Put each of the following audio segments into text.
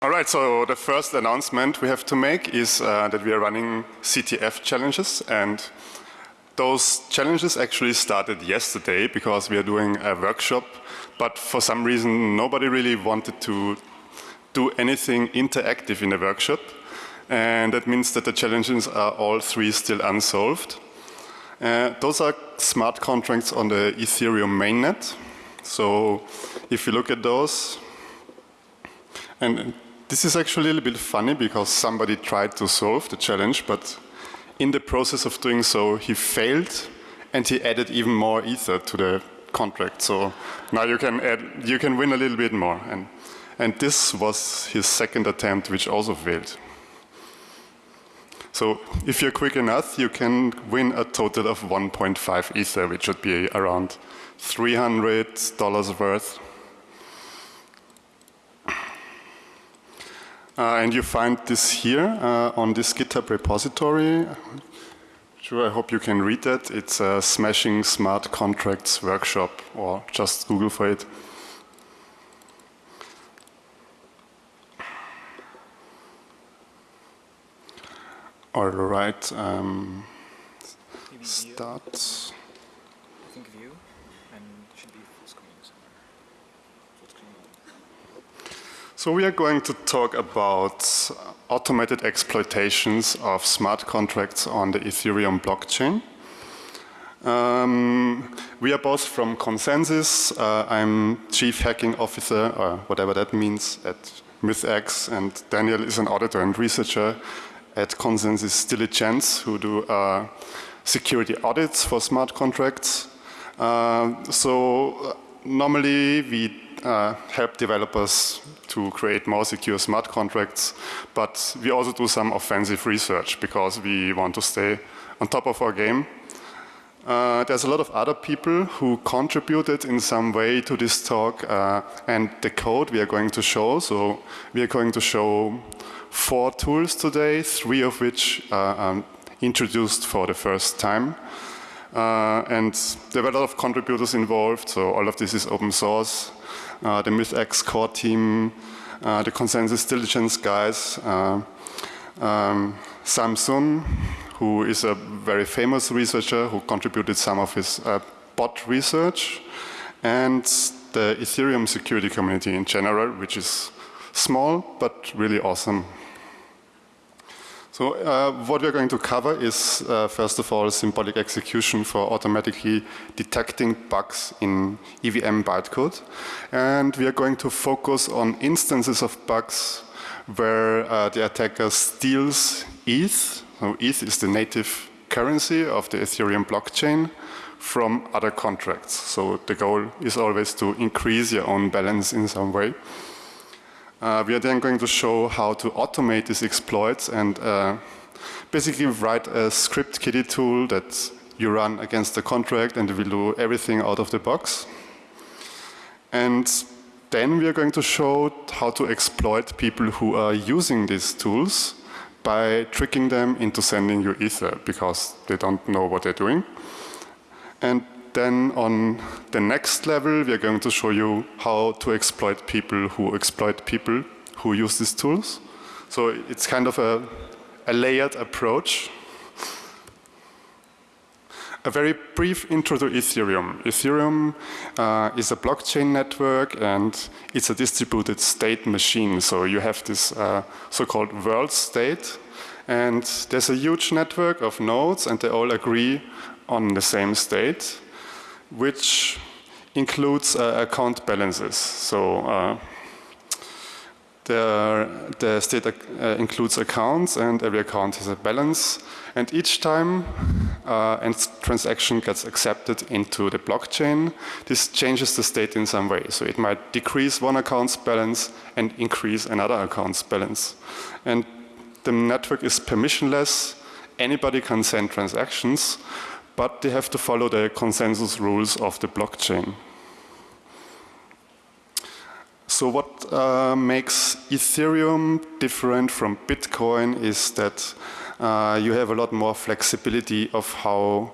All right, so the first announcement we have to make is uh, that we are running CTF challenges and those challenges actually started yesterday because we are doing a workshop, but for some reason nobody really wanted to do anything interactive in the workshop. And that means that the challenges are all three still unsolved. Uh, those are smart contracts on the Ethereum mainnet. So if you look at those, and this is actually a little bit funny because somebody tried to solve the challenge, but in the process of doing so, he failed and he added even more ether to the contract. So now you can add, you can win a little bit more. And, and this was his second attempt, which also failed. So if you're quick enough, you can win a total of 1.5 ether, which should be around $300 worth. Uh, and you find this here uh, on this GitHub repository. Sure, I hope you can read that. It's a Smashing Smart Contracts workshop, or just Google for it. All right, um, start. So we are going to talk about automated exploitations of smart contracts on the Ethereum blockchain. Um, we are both from ConsenSys. Uh, I'm Chief Hacking Officer, or whatever that means, at MythX, and Daniel is an auditor and researcher at ConsenSys Diligence, who do uh, security audits for smart contracts. Uh, so normally we uh, help developers to create more secure smart contracts, but we also do some offensive research because we want to stay on top of our game. Uh, there's a lot of other people who contributed in some way to this talk uh, and the code we are going to show. So we are going to show four tools today, three of which are introduced for the first time. Uh, and there were a lot of contributors involved, so all of this is open source. Uh, the MythX core team, uh, the consensus diligence guys, uh, um, Samsung, who is a very famous researcher who contributed some of his bot research, and the Ethereum security community in general, which is small but really awesome. So uh, what we're going to cover is, uh, first of all, symbolic execution for automatically detecting bugs in EVM bytecode. And we are going to focus on instances of bugs where uh, the attacker steals ETH. So ETH is the native currency of the Ethereum blockchain from other contracts. So the goal is always to increase your own balance in some way. Uh, we are then going to show how to automate these exploits and uh, basically write a script kiddie tool that you run against the contract and it will do everything out of the box. And then we are going to show how to exploit people who are using these tools by tricking them into sending you Ether because they don't know what they're doing. And then on the next level, we are going to show you how to exploit people who exploit people who use these tools. So it's kind of a, a layered approach. A very brief intro to Ethereum. Ethereum uh, is a blockchain network and it's a distributed state machine. So you have this uh, so-called world state and there's a huge network of nodes and they all agree on the same state which includes uh, account balances. So uh, the, the state uh, includes accounts and every account has a balance. And each time uh, a transaction gets accepted into the blockchain, this changes the state in some way. So it might decrease one account's balance and increase another account's balance. And the network is permissionless. Anybody can send transactions, but they have to follow the consensus rules of the blockchain. So what uh, makes Ethereum different from Bitcoin is that uh, you have a lot more flexibility of how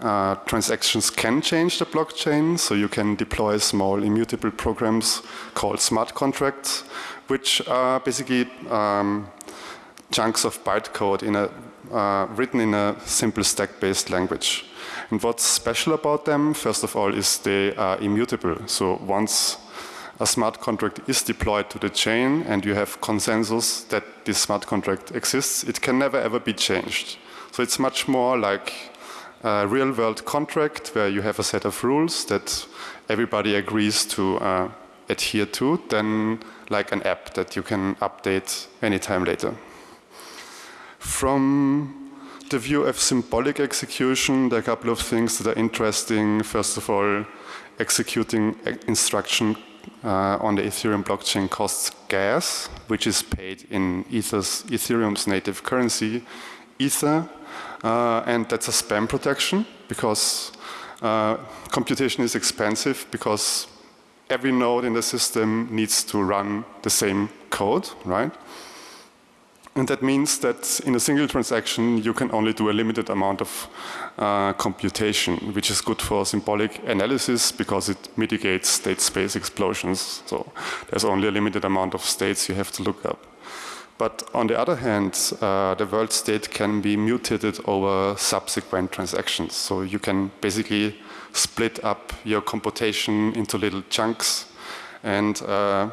uh, transactions can change the blockchain. So you can deploy small immutable programs called smart contracts, which are basically um, chunks of bytecode in a, uh, written in a simple stack-based language. And what's special about them, first of all, is they are immutable. So once a smart contract is deployed to the chain and you have consensus that this smart contract exists, it can never ever be changed. So it's much more like a real world contract where you have a set of rules that everybody agrees to uh, adhere to than like an app that you can update anytime later. From the view of symbolic execution, there are a couple of things that are interesting. First of all, executing instruction uh, on the Ethereum blockchain costs gas, which is paid in Ether's, Ethereum's native currency, Ether, uh, and that's a spam protection because uh, computation is expensive because every node in the system needs to run the same code, right? And that means that in a single transaction, you can only do a limited amount of uh, computation, which is good for symbolic analysis because it mitigates state space explosions. So there's only a limited amount of states you have to look up. But on the other hand, uh, the world state can be mutated over subsequent transactions. So you can basically split up your computation into little chunks and uh,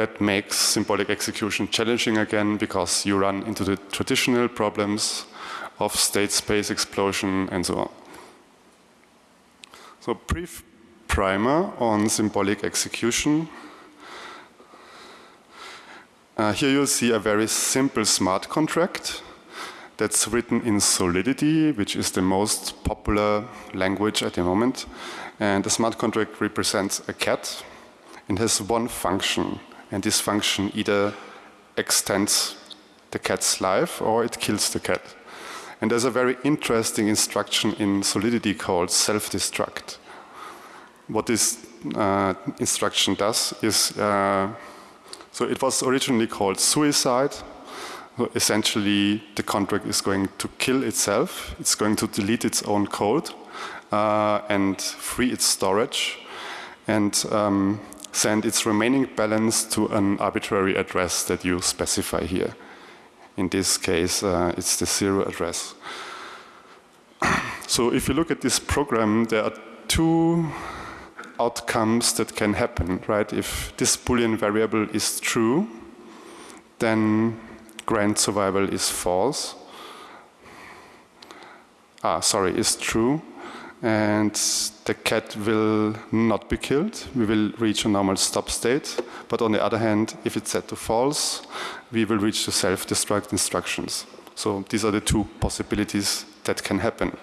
that makes symbolic execution challenging again because you run into the traditional problems of state space explosion and so on. So brief primer on symbolic execution. Uh, here you'll see a very simple smart contract that's written in Solidity, which is the most popular language at the moment. And the smart contract represents a cat and has one function. And this function either extends the cat's life or it kills the cat. And there's a very interesting instruction in Solidity called self-destruct. What this uh, instruction does is, uh, so it was originally called suicide. So essentially, the contract is going to kill itself. It's going to delete its own code uh, and free its storage. And um, send its remaining balance to an arbitrary address that you specify here. In this case, uh, it's the zero address. so if you look at this program, there are two outcomes that can happen, right? If this Boolean variable is true, then grand survival is false. Ah, sorry, is true and the cat will not be killed. We will reach a normal stop state. But on the other hand, if it's set to false, we will reach the self-destruct instructions. So these are the two possibilities that can happen.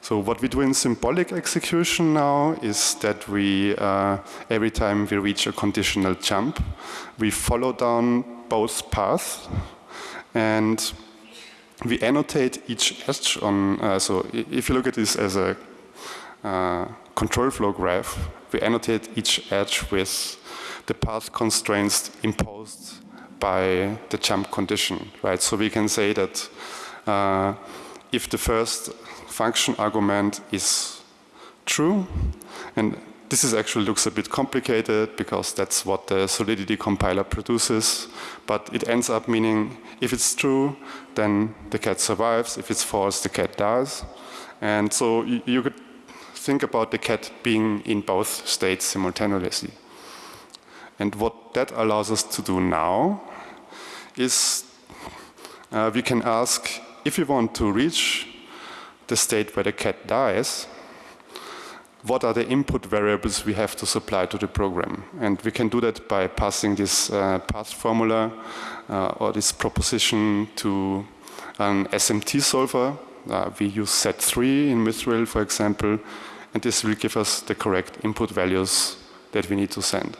So what we do in symbolic execution now is that we, uh, every time we reach a conditional jump, we follow down both paths and we annotate each edge on, uh, so if you look at this as a uh, control flow graph, we annotate each edge with the path constraints imposed by the jump condition, right? So we can say that uh, if the first function argument is true, and this is actually looks a bit complicated because that's what the Solidity compiler produces, but it ends up meaning if it's true, then the cat survives. If it's false, the cat dies. And so you, could think about the cat being in both states simultaneously. And what that allows us to do now is uh, we can ask if we want to reach the state where the cat dies, what are the input variables we have to supply to the program. And we can do that by passing this uh, path formula uh, or this proposition to an SMT solver. Uh, we use set3 in Mithril, for example, and this will give us the correct input values that we need to send.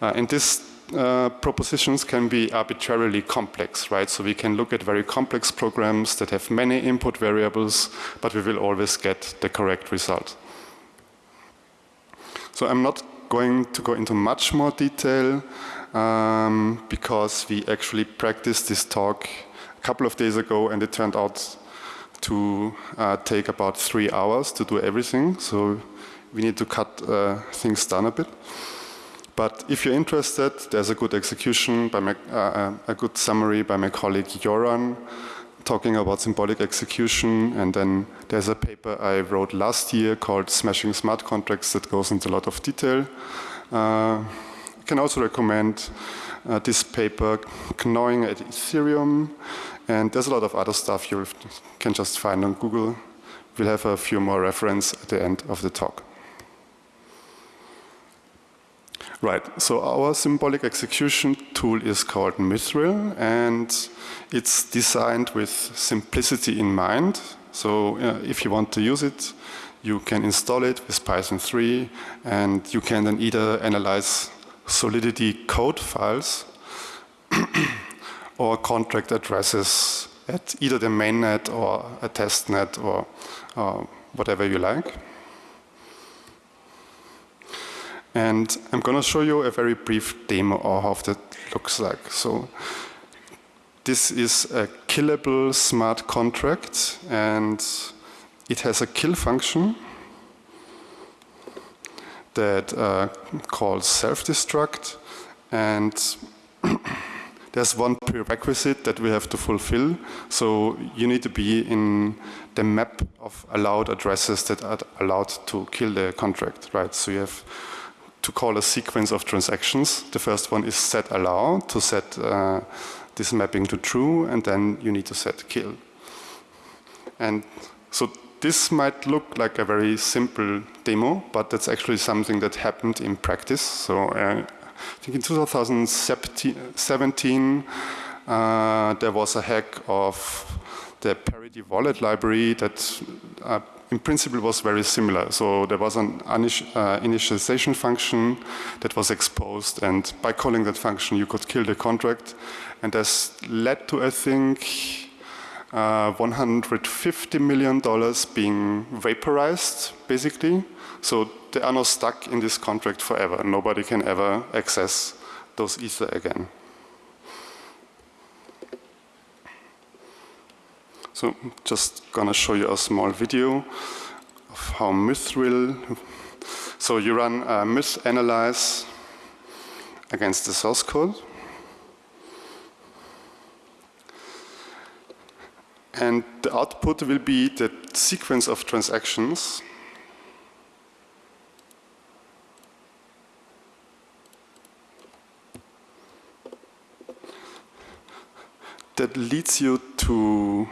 Uh, and these uh, propositions can be arbitrarily complex, right? So we can look at very complex programs that have many input variables, but we will always get the correct result. So I'm not going to go into much more detail um, because we actually practiced this talk a couple of days ago, and it turned out to uh, take about three hours to do everything. So we need to cut uh, things down a bit. But if you're interested, there's a good execution by my, uh, a good summary by my colleague Joran talking about symbolic execution. And then there's a paper I wrote last year called Smashing Smart Contracts that goes into a lot of detail. Uh, I can also recommend uh, this paper, Gnawing at Ethereum. And there's a lot of other stuff you can just find on Google. We'll have a few more reference at the end of the talk. Right, so our symbolic execution tool is called Mithril and it's designed with simplicity in mind. So uh, if you want to use it, you can install it with Python 3 and you can then either analyze Solidity code files or contract addresses at either the mainnet or a testnet or uh, whatever you like. And I'm going to show you a very brief demo of how that looks like. So this is a killable smart contract and it has a kill function that uh, calls self-destruct and there's one prerequisite that we have to fulfill. So you need to be in the map of allowed addresses that are allowed to kill the contract, right? So you have to call a sequence of transactions. The first one is set allow to set uh, this mapping to true, and then you need to set kill. And so this might look like a very simple demo, but that's actually something that happened in practice. So uh, I think in 2017, uh, there was a hack of the Parity wallet library that uh, in principle was very similar. So there was an uh, initialization function that was exposed and by calling that function you could kill the contract and this led to I think uh, 150 million dollars being vaporized basically. So they are now stuck in this contract forever. Nobody can ever access those ether again. So just gonna show you a small video of how Mithril. So you run a myth analyze against the source code. And the output will be the sequence of transactions that leads you to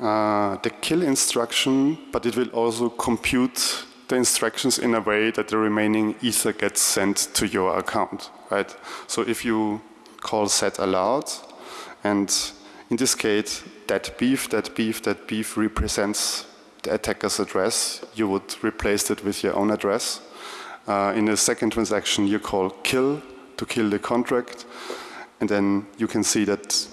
uh, the kill instruction, but it will also compute the instructions in a way that the remaining ether gets sent to your account, right? So if you call set allowed, and in this case, that beef, that beef, that beef represents the attacker's address, you would replace it with your own address. Uh, in the second transaction, you call kill to kill the contract, and then you can see that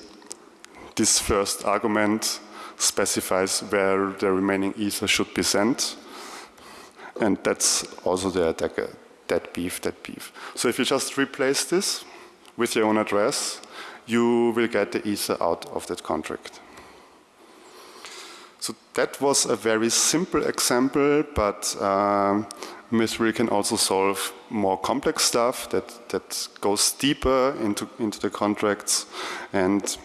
this first argument specifies where the remaining ether should be sent. And that's also the attacker, that beef, that beef. So if you just replace this with your own address, you will get the ether out of that contract. So that was a very simple example, but um, Mithril can also solve more complex stuff that, that goes deeper into, into the contracts. And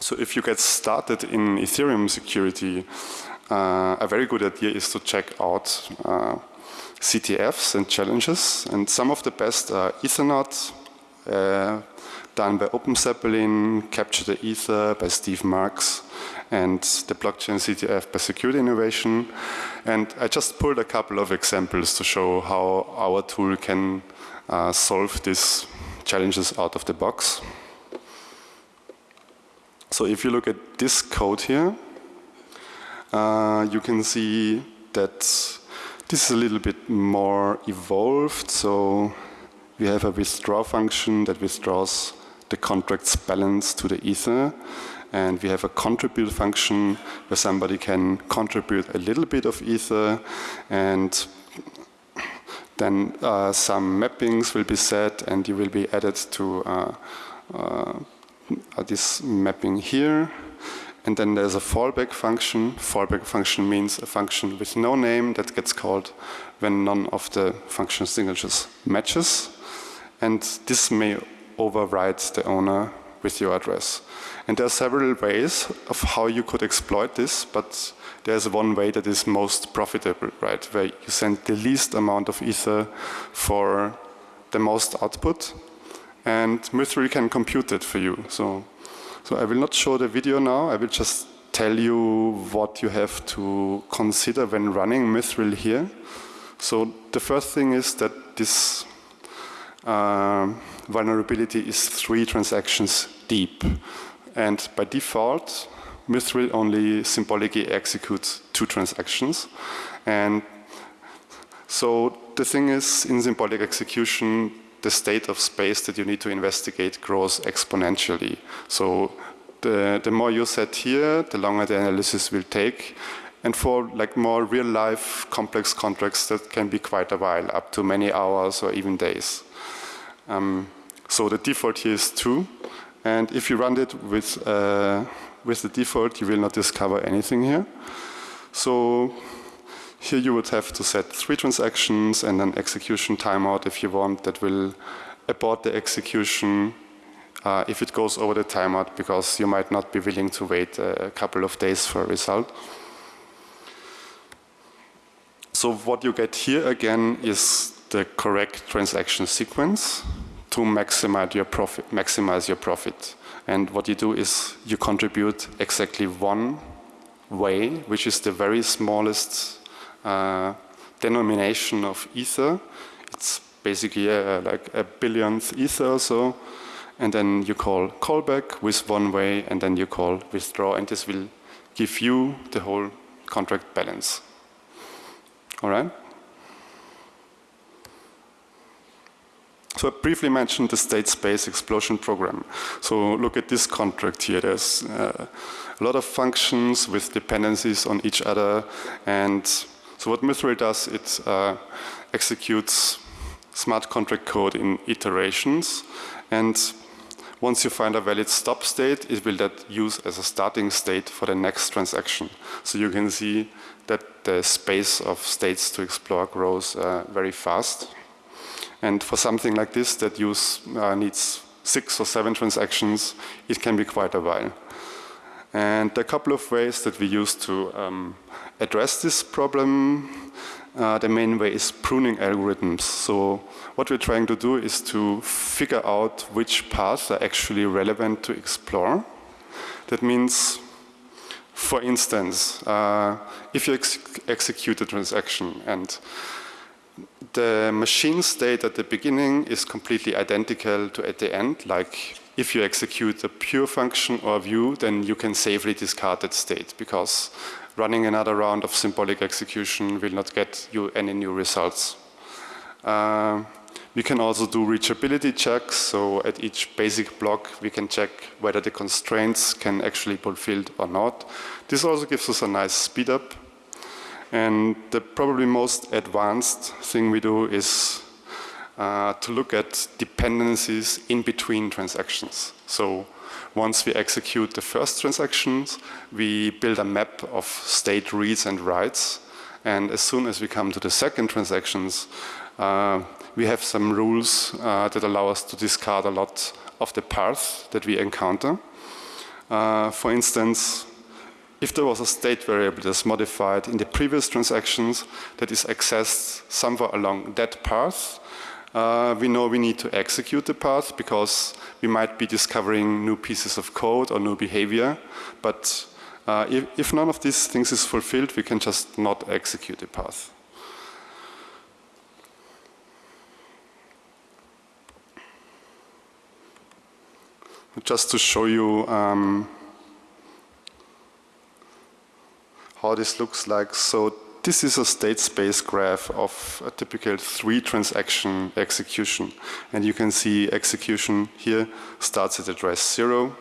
so if you get started in Ethereum security, uh, a very good idea is to check out uh, CTFs and challenges. And some of the best are Ethernaut, uh, done by OpenZeppelin, Capture the Ether by Steve Marks, and the blockchain CTF by Security Innovation. And I just pulled a couple of examples to show how our tool can uh, solve these challenges out of the box. So if you look at this code here, uh, you can see that this is a little bit more evolved. So we have a withdraw function that withdraws the contract's balance to the ether. And we have a contribute function where somebody can contribute a little bit of ether and then uh, some mappings will be set and you will be added to uh, uh, Uh, this mapping here. And then there's a fallback function. Fallback function means a function with no name that gets called when none of the function signatures matches. And this may override the owner with your address. And there are several ways of how you could exploit this, but there's one way that is most profitable, right? Where you send the least amount of ether for the most output, and Mithril can compute it for you. So, so I will not show the video now. I will just tell you what you have to consider when running Mithril here. So the first thing is that this uh, vulnerability is three transactions deep. And by default, Mithril only symbolically executes two transactions. And so the thing is, in symbolic execution, the state of space that you need to investigate grows exponentially. So the, the more you set here, the longer the analysis will take. And for like more real life complex contracts, that can be quite a while, up to many hours or even days. Um, so the default here is two. And if you run it with, uh, with the default, you will not discover anything here. So here you would have to set three transactions and an execution timeout if you want that will abort the execution uh, if it goes over the timeout because you might not be willing to wait a couple of days for a result. So what you get here again is the correct transaction sequence to maximize your profit. Maximize your profit. And what you do is you contribute exactly one way, which is the very smallest denomination of ether. It's basically uh, like a billionth ether or so. And then you call callback with one way, and then you call withdraw, and this will give you the whole contract balance. All right? So I briefly mentioned the state space explosion program. So look at this contract here. There's uh, a lot of functions with dependencies on each other. And so what Mithril does, it uh, executes smart contract code in iterations. And once you find a valid stop state, it will that use as a starting state for the next transaction. So you can see that the space of states to explore grows uh, very fast. And for something like this that use uh, needs six or seven transactions, it can be quite a while. And a couple of ways that we use to um, address this problem. Uh, the main way is pruning algorithms. So what we're trying to do is to figure out which paths are actually relevant to explore. That means for instance, uh, if you ex execute a transaction and the machine state at the beginning is completely identical to at the end, like if you execute a pure function or view, then you can safely discard that state because running another round of symbolic execution will not get you any new results. Uh, we can also do reachability checks. So at each basic block, we can check whether the constraints can actually be fulfilled or not. This also gives us a nice speed up. And the probably most advanced thing we do is uh, to look at dependencies in between transactions. So once we execute the first transactions, we build a map of state reads and writes. And as soon as we come to the second transactions, uh, we have some rules uh, that allow us to discard a lot of the paths that we encounter. Uh, for instance, if there was a state variable that's modified in the previous transactions that is accessed somewhere along that path, uh, we know we need to execute the path because we might be discovering new pieces of code or new behavior. But uh, if, if none of these things is fulfilled, we can just not execute the path. just to show you um, how this looks like. So this is a state space graph of a typical three transaction execution. And you can see execution here starts at address zero.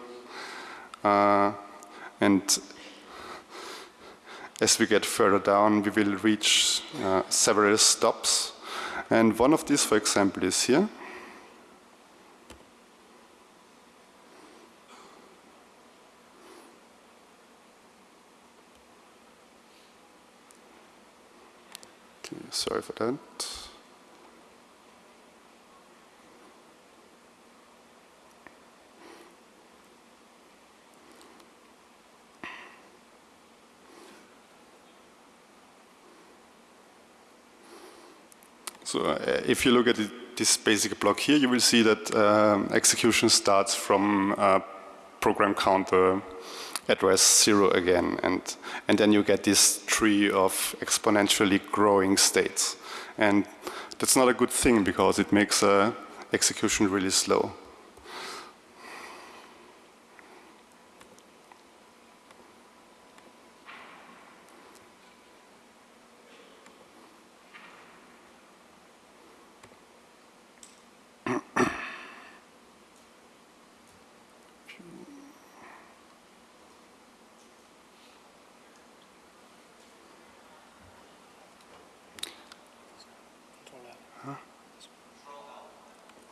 Uh, and as we get further down, we will reach uh, several stops. And one of these, for example, is here. Okay, sorry for that. So uh, if you look at it, this basic block here, you will see that um, execution starts from uh, program counter address zero again, and and then you get this tree of exponentially growing states, and that's not a good thing because it makes uh, execution really slow.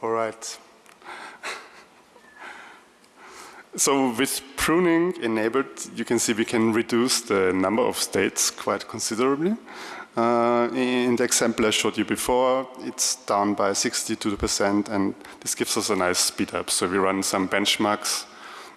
All right. so with pruning enabled, you can see we can reduce the number of states quite considerably. Uh, in the example I showed you before, it's down by 62% and this gives us a nice speed up. So we run some benchmarks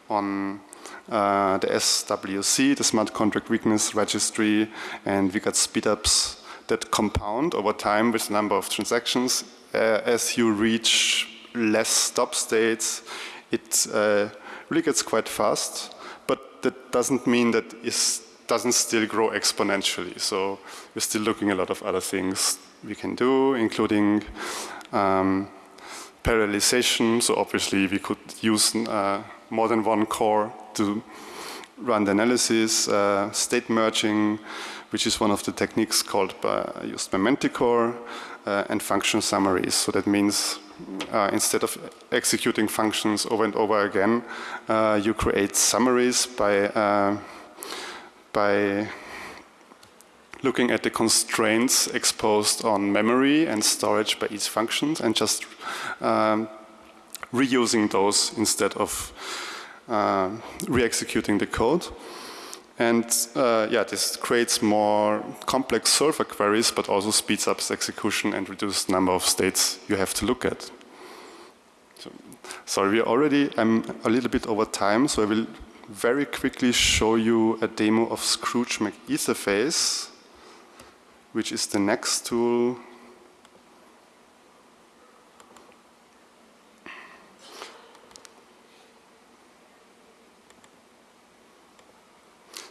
on uh, the SWC, the Smart Contract Weakness Registry, and we got speed ups that compound over time with the number of transactions as you reach less stop states, it uh, really gets quite fast, but that doesn't mean that it doesn't still grow exponentially. So we're still looking a lot of other things we can do, including um, parallelization. So obviously we could use uh, more than one core to run the analysis, uh, state merging, which is one of the techniques called by, used by Manticore, uh, and function summaries. So that means uh, instead of executing functions over and over again, uh, you create summaries by, uh, by looking at the constraints exposed on memory and storage by each function and just um, reusing those instead of uh, re-executing the code. And uh, yeah, this creates more complex solver queries, but also speeds up execution and reduces the number of states you have to look at. So, sorry, we already, I'm a little bit over time, so I will very quickly show you a demo of Scrooge McEtherface, which is the next tool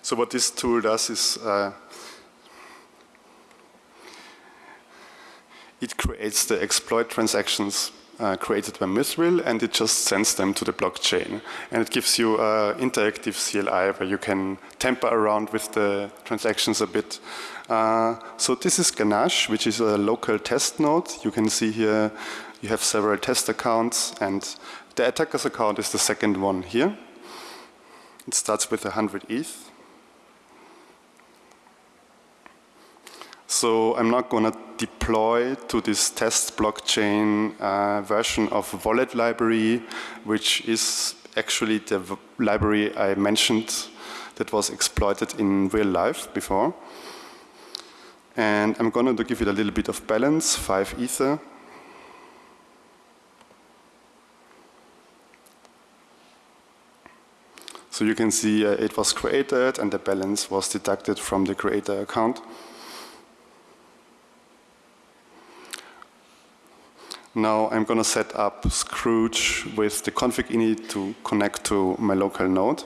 So what this tool does is uh, it creates the exploit transactions uh, created by Mithril and it just sends them to the blockchain. And it gives you an interactive CLI where you can tamper around with the transactions a bit. Uh, so this is Ganache, which is a local test node. You can see here you have several test accounts and the attacker's account is the second one here. It starts with 100 ETH. So I'm not going to deploy to this test blockchain uh, version of Wallet library, which is actually the library I mentioned that was exploited in real life before. And I'm going to give it a little bit of balance, 5 ether. So you can see uh, it was created and the balance was deducted from the creator account. Now I'm going to set up Scrooge with the config init to connect to my local node.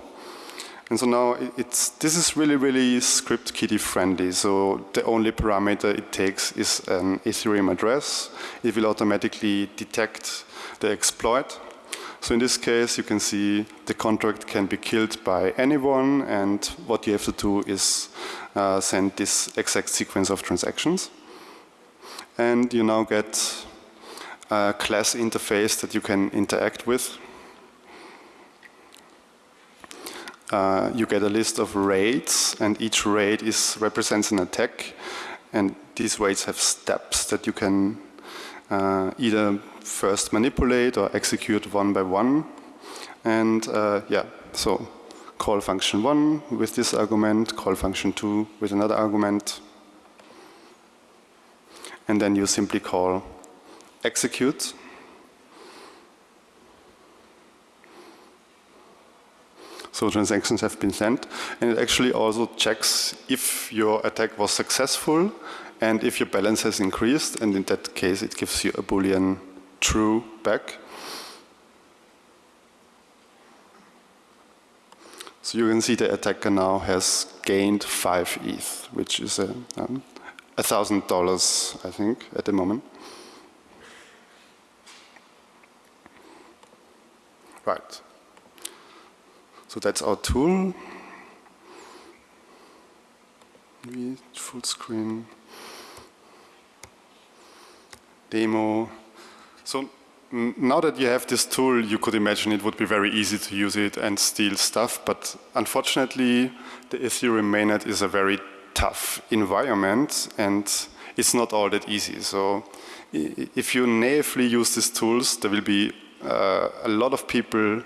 And so now it's, this is really, really script kiddie friendly. So the only parameter it takes is an Ethereum address. It will automatically detect the exploit. So in this case, you can see the contract can be killed by anyone. And what you have to do is uh, send this exact sequence of transactions. And you now get uh, class interface that you can interact with. Uh, you get a list of raids and each raid is represents an attack. And these raids have steps that you can uh, either first manipulate or execute one by one. And uh, yeah so call function 1 with this argument, call function 2 with another argument. And then you simply call execute. So transactions have been sent. And it actually also checks if your attack was successful and if your balance has increased. And in that case, it gives you a Boolean true back. So you can see the attacker now has gained five ETH, which is a um, thousand dollars, I think, at the moment. Right. So that's our tool. Full screen. Demo. So now that you have this tool, you could imagine it would be very easy to use it and steal stuff, but unfortunately, the Ethereum mainnet is a very tough environment and it's not all that easy. So if you naively use these tools, there will be a lot of people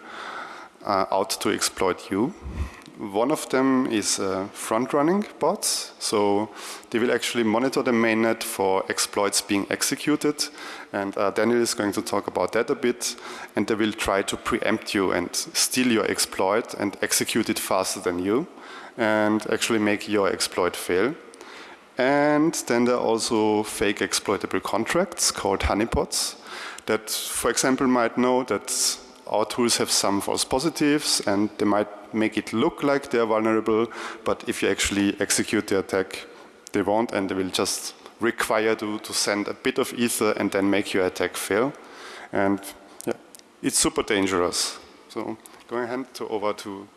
uh, out to exploit you. One of them is uh, front-running bots. So they will actually monitor the mainnet for exploits being executed. And uh, Daniel is going to talk about that a bit. And they will try to preempt you and steal your exploit and execute it faster than you and actually make your exploit fail. And then there are also fake exploitable contracts called honeypots that, for example, might know that our tools have some false positives and they might make it look like they're vulnerable, but if you actually execute the attack, they won't and they will just require you to send a bit of ether and then make your attack fail. And yeah, it's super dangerous. So going ahead to over to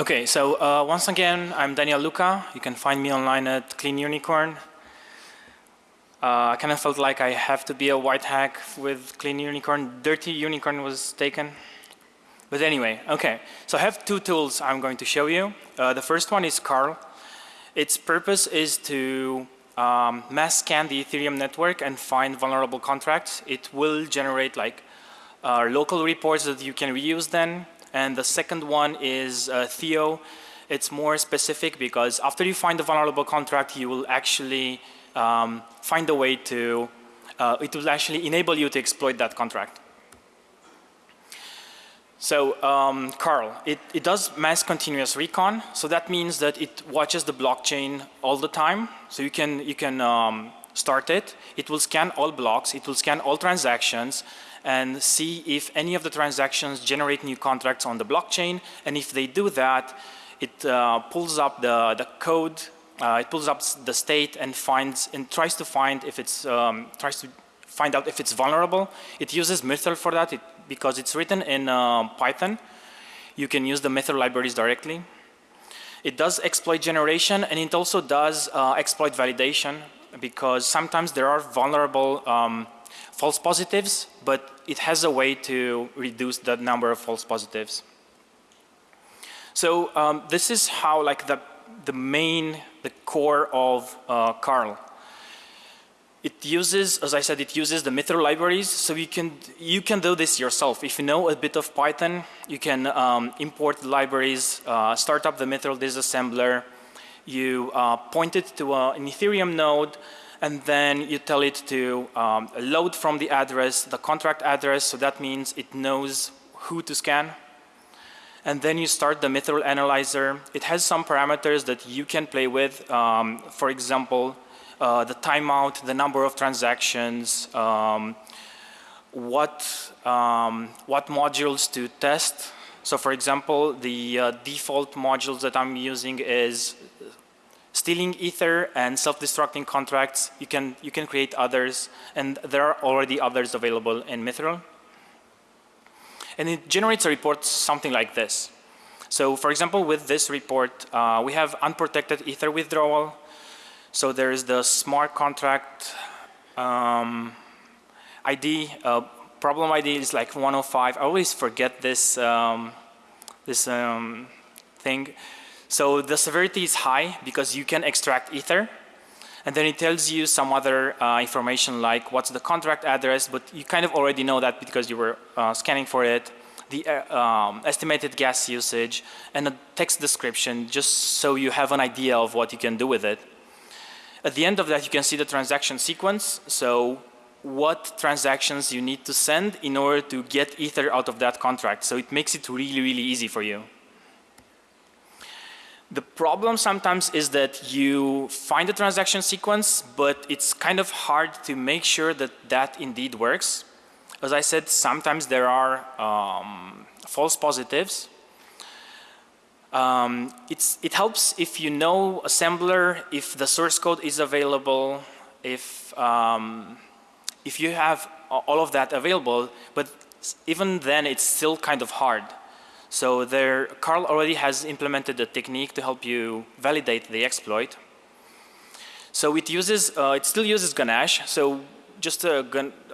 Okay, so uh, once again, I'm Daniel Luca. You can find me online at Clean Unicorn. Uh, I kind of felt like I have to be a white hack with Clean Unicorn. Dirty Unicorn was taken. But anyway, okay. So I have two tools I'm going to show you. Uh, the first one is Carl. Its purpose is to um, mass scan the Ethereum network and find vulnerable contracts. It will generate like uh, local reports that you can reuse then and the second one is uh, Theo. It's more specific because after you find the vulnerable contract, you will actually um, find a way to, uh, it will actually enable you to exploit that contract. So um, Carl, it, it does mass continuous recon. So that means that it watches the blockchain all the time. So you can, you can um, start it. It will scan all blocks. It will scan all transactions and see if any of the transactions generate new contracts on the blockchain. And if they do that, it uh, pulls up the, the code, uh, it pulls up the state and finds and tries to find if it's um, tries to find out if it's vulnerable. It uses Mithril for that it, because it's written in uh, Python. You can use the Mithril libraries directly. It does exploit generation and it also does uh, exploit validation because sometimes there are vulnerable um, false positives, but it has a way to reduce the number of false positives. So um, this is how like the, the main, the core of uh, Carl. It uses, as I said, it uses the Mithril libraries. So you can, you can do this yourself. If you know a bit of Python, you can um, import libraries, uh, start up the Mithril disassembler. You uh, point it to a, an Ethereum node and then you tell it to um, load from the address, the contract address, so that means it knows who to scan. And then you start the Mithril analyzer. It has some parameters that you can play with. Um, for example, uh, the timeout, the number of transactions, um, what, um, what modules to test. So for example, the uh, default modules that I'm using is stealing ether and self-destructing contracts, you can, you can create others and there are already others available in Mithril. And it generates a report something like this. So for example, with this report, uh, we have unprotected ether withdrawal. So there is the smart contract um, ID, uh, problem ID is like 105. I always forget this, um, this um, thing. So the severity is high because you can extract ether and then it tells you some other uh, information like what's the contract address but you kind of already know that because you were uh, scanning for it. the uh, um, estimated gas usage, and a text description just so you have an idea of what you can do with it. At the end of that, you can see the transaction sequence. So what transactions you need to send in order to get Ether out of that contract. So it makes it really, really easy for you. The problem sometimes is that you find the transaction sequence, but it's kind of hard to make sure that that indeed works. As I said, sometimes there are um, false positives. Um, it helps if you know assembler, if the source code is available, if, um, if you have all of that available, but even then it's still kind of hard. So there, Carl already has implemented a technique to help you validate the exploit. So it uses, uh, it still uses Ganache. So just a,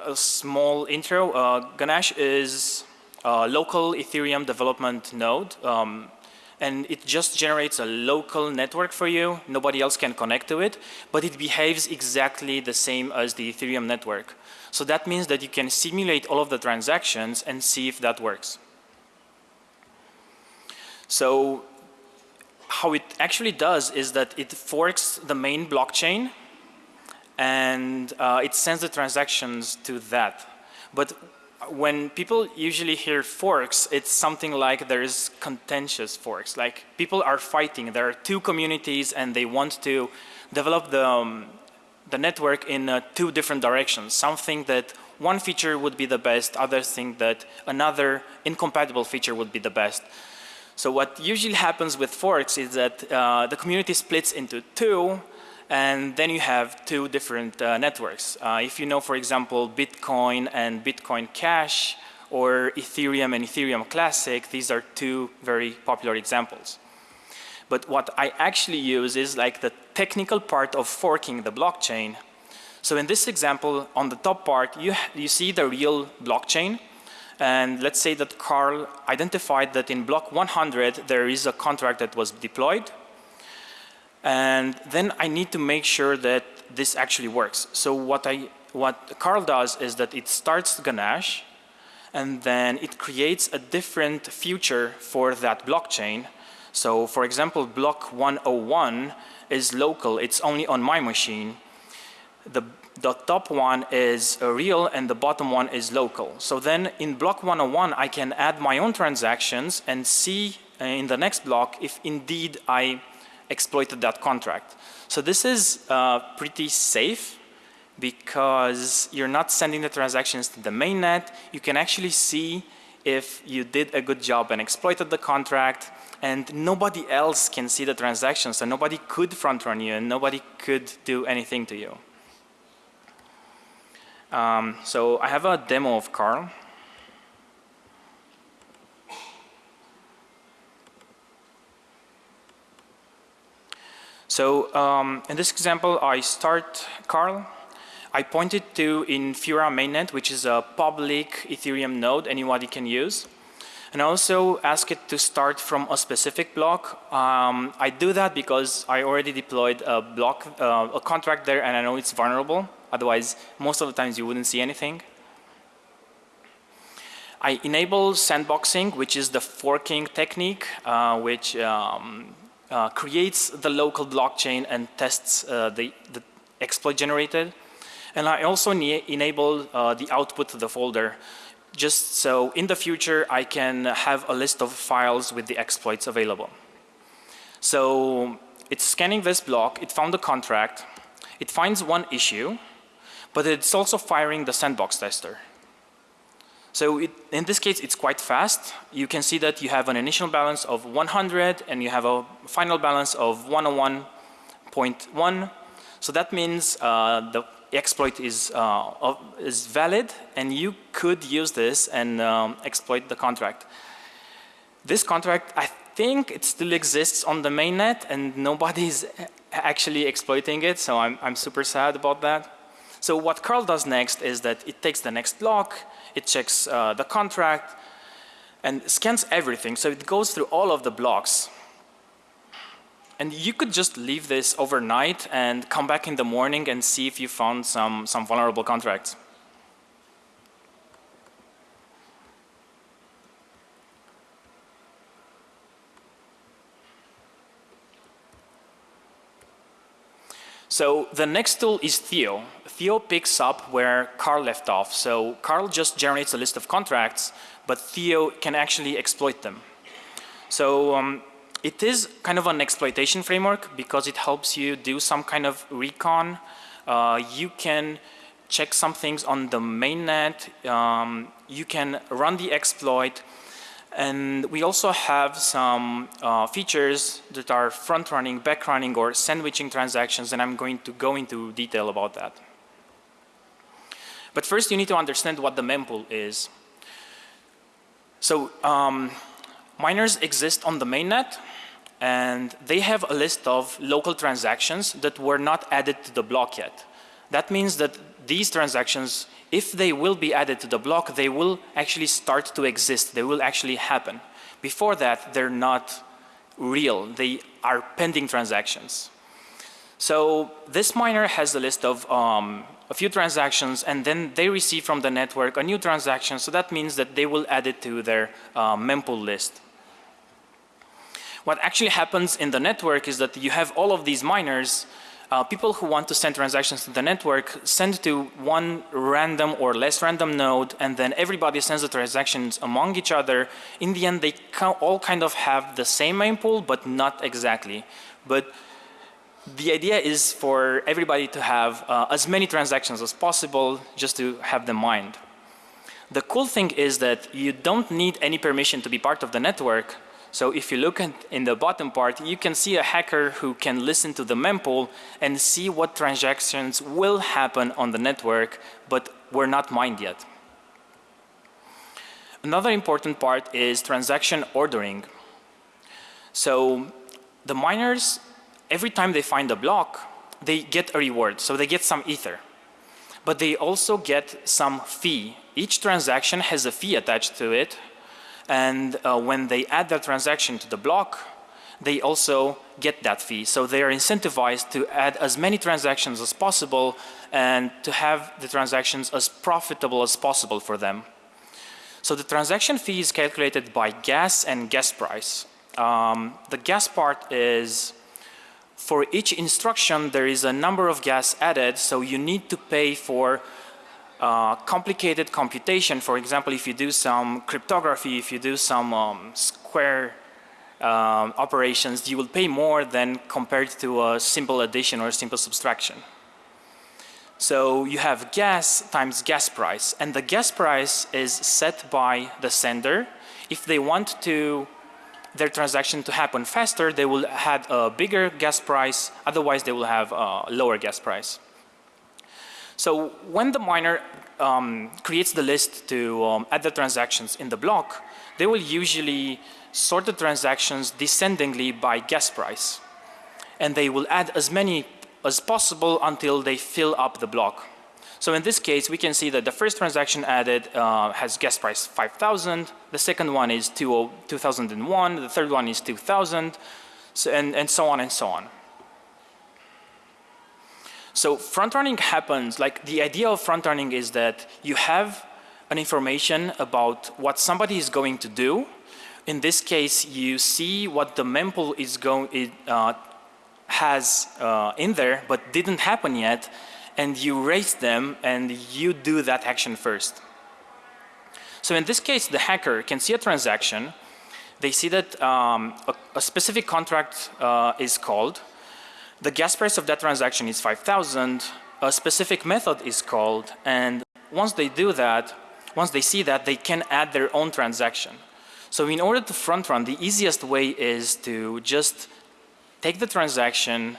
a small intro. Uh, Ganache is a local Ethereum development node. Um, and it just generates a local network for you. Nobody else can connect to it, but it behaves exactly the same as the Ethereum network. So that means that you can simulate all of the transactions and see if that works. So how it actually does is that it forks the main blockchain and uh, it sends the transactions to that. But when people usually hear forks, it's something like there's contentious forks. Like people are fighting. There are two communities and they want to develop the, um, the network in uh, two different directions. Something that one feature would be the best, others think that another incompatible feature would be the best. So what usually happens with forks is that uh, the community splits into two and then you have two different uh, networks. Uh, if you know, for example, Bitcoin and Bitcoin Cash or Ethereum and Ethereum Classic, these are two very popular examples. But what I actually use is like the technical part of forking the blockchain. So in this example, on the top part, you, you see the real blockchain. And let's say that Carl identified that in block 100, there is a contract that was deployed and then I need to make sure that this actually works. So what I what Carl does is that it starts Ganache and then it creates a different future for that blockchain. So for example, block 101 is local, it's only on my machine. The, the top one is real and the bottom one is local. So then in block 101, I can add my own transactions and see in the next block if indeed I exploited that contract. So this is uh, pretty safe because you're not sending the transactions to the mainnet. You can actually see if you did a good job and exploited the contract and nobody else can see the transactions and nobody could front run you and nobody could do anything to you. Um, so I have a demo of Carl. So um, in this example, I start Carl. I pointed to in Infura mainnet, which is a public Ethereum node anybody can use. And I also ask it to start from a specific block. Um, I do that because I already deployed a block, uh, a contract there and I know it's vulnerable. Otherwise, most of the times you wouldn't see anything. I enable sandboxing, which is the forking technique, uh, which um, uh, creates the local blockchain and tests uh, the, the, exploit generated. And I also enable uh, the output to the folder just so in the future I can have a list of files with the exploits available. So it's scanning this block, it found the contract, it finds one issue, but it's also firing the sandbox tester. So it, in this case, it's quite fast. You can see that you have an initial balance of 100 and you have a final balance of 101.1. So that means uh, the exploit is, uh, is valid and you could use this and um, exploit the contract. This contract, I think it still exists on the mainnet and nobody's actually exploiting it. So I'm, I'm super sad about that. So what curl does next is that it takes the next block, it checks uh, the contract and scans everything. So it goes through all of the blocks. And you could just leave this overnight and come back in the morning and see if you found some, some vulnerable contracts. So the next tool is Theo. Theo picks up where Carl left off. So Carl just generates a list of contracts, but Theo can actually exploit them. So um, it is kind of an exploitation framework because it helps you do some kind of recon. Uh, you can check some things on the mainnet. Um, you can run the exploit. And we also have some uh, features that are front running, back running or sandwiching transactions and I'm going to go into detail about that. But first you need to understand what the mempool is. So um, miners exist on the mainnet and they have a list of local transactions that were not added to the block yet. That means that these transactions, if they will be added to the block, they will actually start to exist. They will actually happen. Before that, they're not real. They are pending transactions. So this miner has a list of um, a few transactions and then they receive from the network a new transaction. So that means that they will add it to their uh, mempool list. What actually happens in the network is that you have all of these miners uh, people who want to send transactions to the network send to one random or less random node and then everybody sends the transactions among each other. In the end they all kind of have the same mempool but not exactly. But the idea is for everybody to have uh, as many transactions as possible just to have them mined. The cool thing is that you don't need any permission to be part of the network so if you look at in the bottom part, you can see a hacker who can listen to the mempool and see what transactions will happen on the network, but were not mined yet. Another important part is transaction ordering. So the miners, every time they find a block, they get a reward. So they get some ether. But they also get some fee. Each transaction has a fee attached to it and uh, when they add that transaction to the block, they also get that fee. So they are incentivized to add as many transactions as possible and to have the transactions as profitable as possible for them. So the transaction fee is calculated by gas and gas price. Um, the gas part is for each instruction there is a number of gas added so you need to pay for uh, complicated computation, for example, if you do some cryptography, if you do some um, square um, operations, you will pay more than compared to a simple addition or simple subtraction. So you have gas times gas price and the gas price is set by the sender. If they want to their transaction to happen faster, they will have a bigger gas price, otherwise they will have a lower gas price. So when the miner um, creates the list to um, add the transactions in the block, they will usually sort the transactions descendingly by gas price. And they will add as many as possible until they fill up the block. So in this case, we can see that the first transaction added uh, has gas price 5,000. The second one is 2001. The third one is 2,000. So, and, and so on and so on. So front running happens, like the idea of front running is that you have an information about what somebody is going to do. In this case, you see what the mempool is going, it, uh, has uh, in there, but didn't happen yet, and you raise them and you do that action first. So in this case, the hacker can see a transaction. They see that um, a, a, specific contract uh, is called the gas price of that transaction is 5,000. A specific method is called and once they do that, once they see that, they can add their own transaction. So in order to front run, the easiest way is to just take the transaction,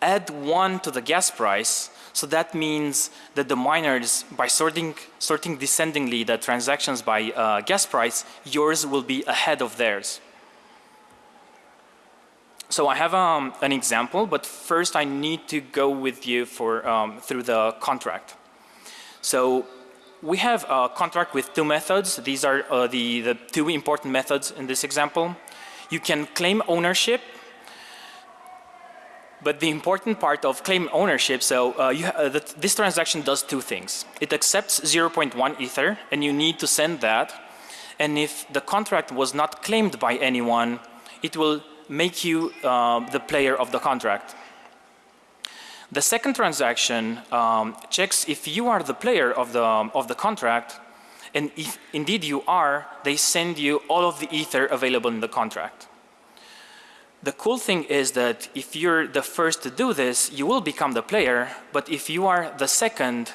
add one to the gas price. So that means that the miners, by sorting, sorting descendingly the transactions by uh, gas price, yours will be ahead of theirs. So I have um, an example, but first I need to go with you for um, through the contract. So we have a contract with two methods. These are uh, the, the two important methods in this example. You can claim ownership but the important part of claim ownership, so uh, you, uh, this transaction does two things. It accepts 0.1 ether and you need to send that. And if the contract was not claimed by anyone, it will make you uh, the player of the contract. The second transaction um, checks if you are the player of the, of the contract and if indeed you are, they send you all of the ether available in the contract. The cool thing is that if you're the first to do this, you will become the player, but if you are the second,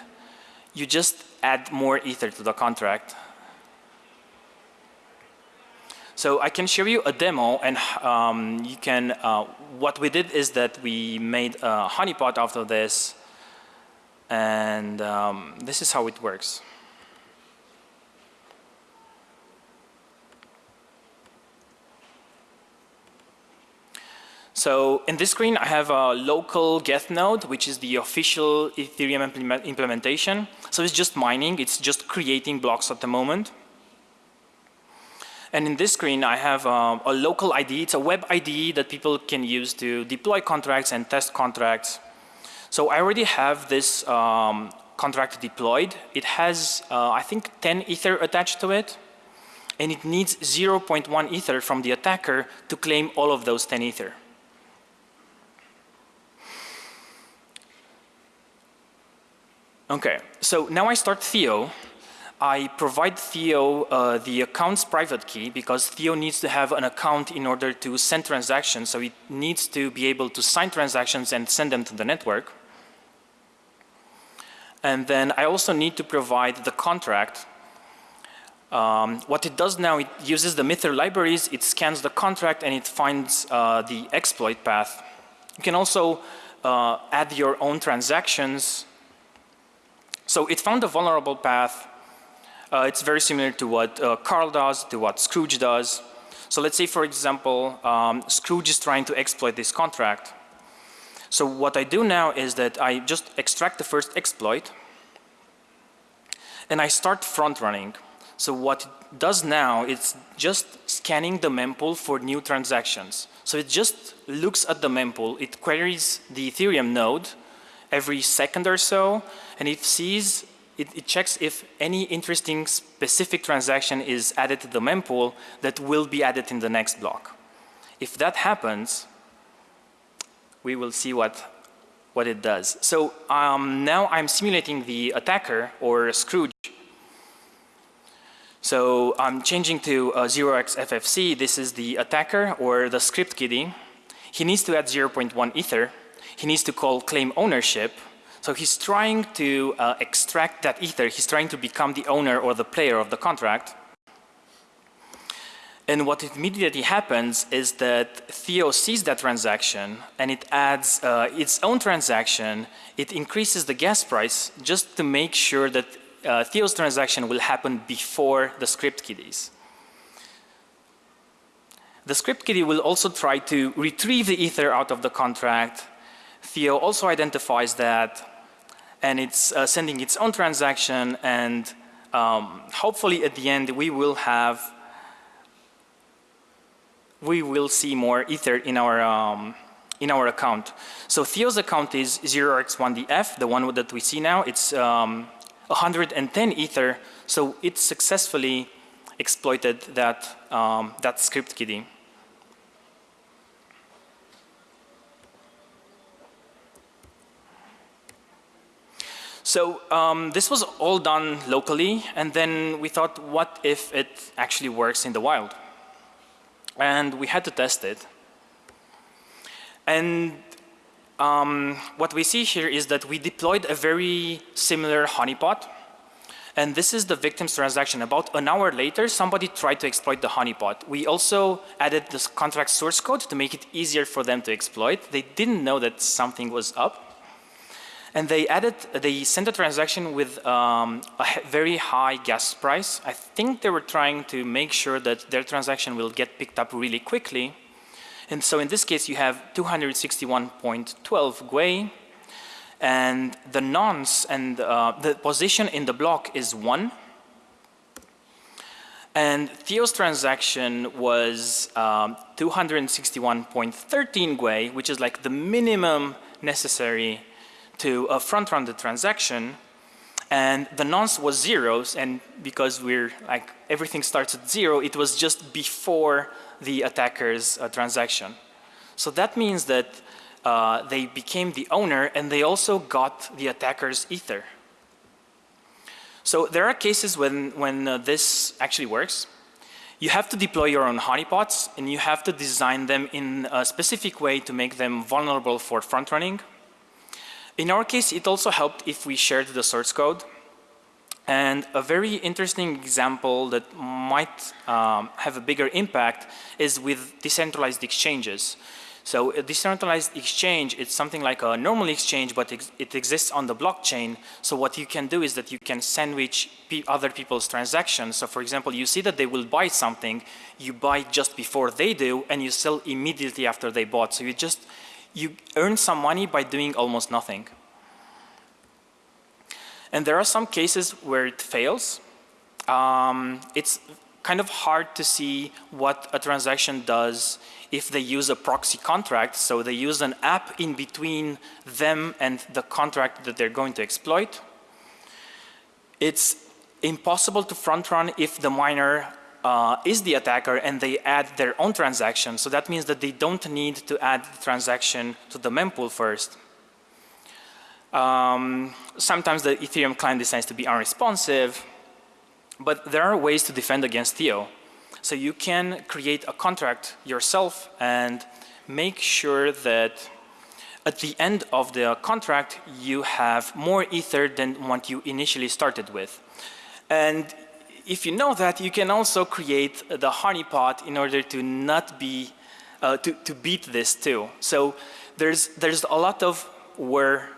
you just add more ether to the contract. So I can show you a demo and um, you can, uh, what we did is that we made a honeypot out of this and um, this is how it works. So in this screen, I have a local Geth node, which is the official Ethereum implement implementation. So it's just mining. It's just creating blocks at the moment. And in this screen, I have um, a local ID. It's a web ID that people can use to deploy contracts and test contracts. So I already have this um, contract deployed. It has, uh, I think, 10 Ether attached to it. And it needs 0.1 Ether from the attacker to claim all of those 10 Ether. Okay, so now I start Theo. I provide Theo uh, the account's private key because Theo needs to have an account in order to send transactions. So it needs to be able to sign transactions and send them to the network. And then I also need to provide the contract. Um, what it does now, it uses the Mither libraries, it scans the contract and it finds uh, the exploit path. You can also uh, add your own transactions so it found a vulnerable path. Uh, it's very similar to what uh, Carl does, to what Scrooge does. So let's say, for example, um, Scrooge is trying to exploit this contract. So what I do now is that I just extract the first exploit and I start front running. So what it does now is just scanning the mempool for new transactions. So it just looks at the mempool, it queries the Ethereum node every second or so and it sees it, it, checks if any interesting specific transaction is added to the mempool that will be added in the next block. If that happens, we will see what what it does. So um, now I'm simulating the attacker or Scrooge. So I'm changing to uh, 0xFFC. This is the attacker or the script kiddie. He needs to add 0.1 ether he needs to call claim ownership. So he's trying to uh, extract that ether. He's trying to become the owner or the player of the contract. And what immediately happens is that Theo sees that transaction and it adds uh, its own transaction. It increases the gas price just to make sure that uh, Theo's transaction will happen before the script kiddies. The script kiddie will also try to retrieve the ether out of the contract Theo also identifies that and it's uh, sending its own transaction and um, hopefully at the end we will have we will see more ether in our um, in our account. So Theo's account is 0x1df, the one that we see now. It's um, 110 ether, so it successfully exploited that um, that script kiddie. So um, this was all done locally and then we thought what if it actually works in the wild? And we had to test it. And um, what we see here is that we deployed a very similar honeypot and this is the victim's transaction. About an hour later, somebody tried to exploit the honeypot. We also added this contract source code to make it easier for them to exploit. They didn't know that something was up. And they added, they sent a transaction with um, a very high gas price. I think they were trying to make sure that their transaction will get picked up really quickly. And so in this case, you have 261.12 Gwei, and the nonce and uh, the position in the block is one. And Theo's transaction was um, 261.13 Gwei, which is like the minimum necessary to uh, front run the transaction and the nonce was zeros and because we're like everything starts at zero it was just before the attacker's uh, transaction. So that means that uh, they became the owner and they also got the attacker's ether. So there are cases when, when uh, this actually works. You have to deploy your own honeypots and you have to design them in a specific way to make them vulnerable for front running. In our case, it also helped if we shared the source code. And a very interesting example that might um, have a bigger impact is with decentralized exchanges. So a decentralized exchange, it's something like a normal exchange, but ex it exists on the blockchain. So what you can do is that you can sandwich pe other people's transactions. So for example, you see that they will buy something, you buy just before they do, and you sell immediately after they bought. So you just, you earn some money by doing almost nothing. And there are some cases where it fails. Um, it's kind of hard to see what a transaction does if they use a proxy contract. So they use an app in between them and the contract that they're going to exploit. It's impossible to front run if the miner uh, is the attacker and they add their own transaction. So that means that they don't need to add the transaction to the mempool first. Um, sometimes the Ethereum client decides to be unresponsive, but there are ways to defend against Theo. So you can create a contract yourself and make sure that at the end of the contract you have more ether than what you initially started with. And if you know that, you can also create the honeypot in order to not be, uh, to, to beat this too. So there's, there's a lot of where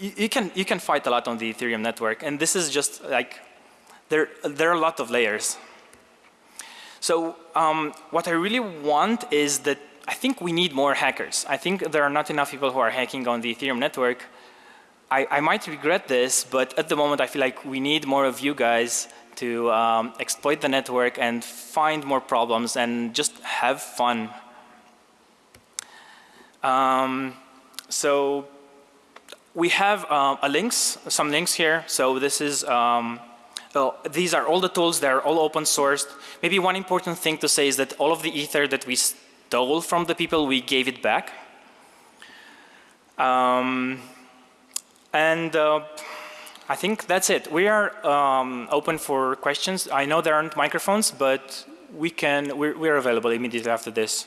you, you, can, you can fight a lot on the Ethereum network and this is just like, there, there are a lot of layers. So um, what I really want is that I think we need more hackers. I think there are not enough people who are hacking on the Ethereum network. I, I might regret this, but at the moment I feel like we need more of you guys to um, exploit the network and find more problems and just have fun. Um, so we have uh, a links, some links here. So this is um, so these are all the tools, they're all open sourced. Maybe one important thing to say is that all of the ether that we stole from the people, we gave it back. Um, and uh, I think that's it. We are um, open for questions. I know there aren't microphones, but we can, we're, we're available immediately after this.